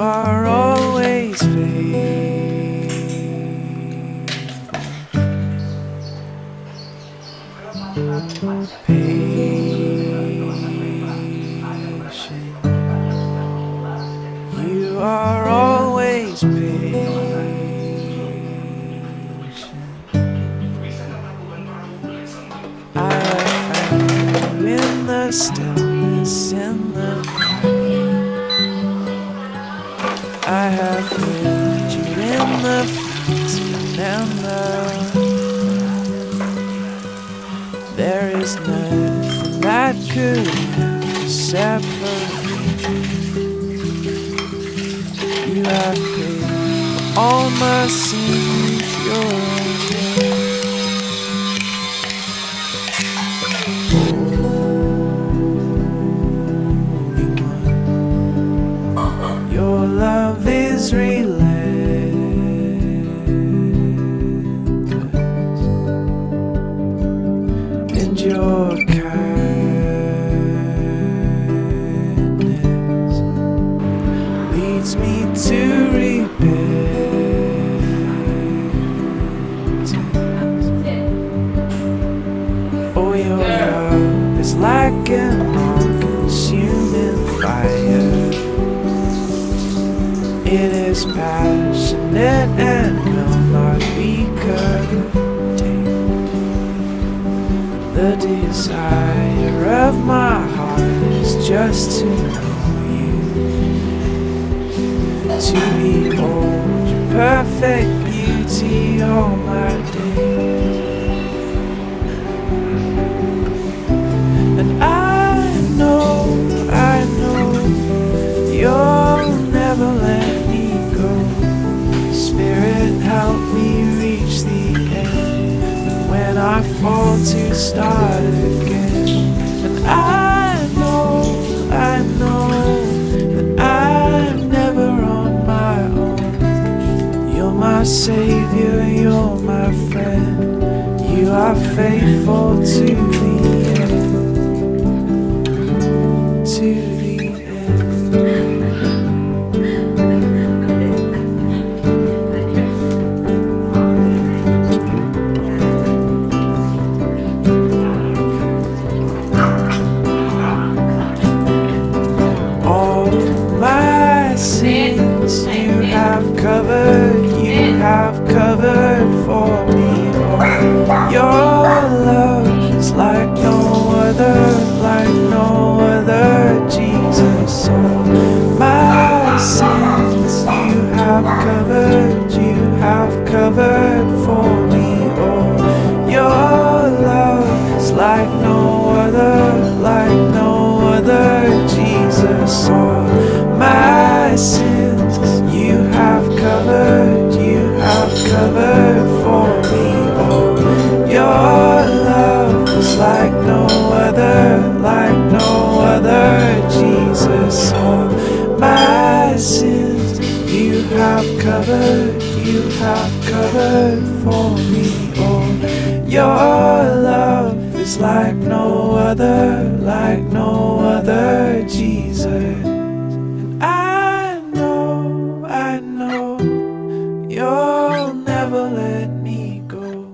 are always faithful. Patient. You are always patient. I you in the stillness, I have heard you in the the There is nothing that could separate. You You have paid all my sins with is relentless, and your kindness leads me to repentance. Oh, your love is like an It is passionate and will not be contained. The desire of my heart is just to know you, to behold your perfect beauty all my savior, you're my friend. You are faithful to the end. To your love is like no other, like no other, Jesus. Oh, my sins you have covered, you have covered for me. Oh, your love is like no other, like no other, Jesus. Covered, you have covered for me. Oh, your love is like no other, like no other, Jesus. And I know, I know, you'll never let me go.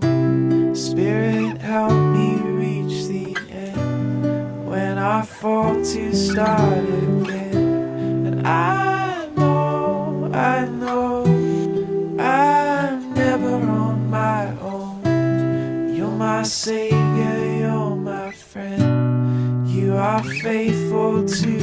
Spirit, help me reach the end when I fall to start again. And I faithful to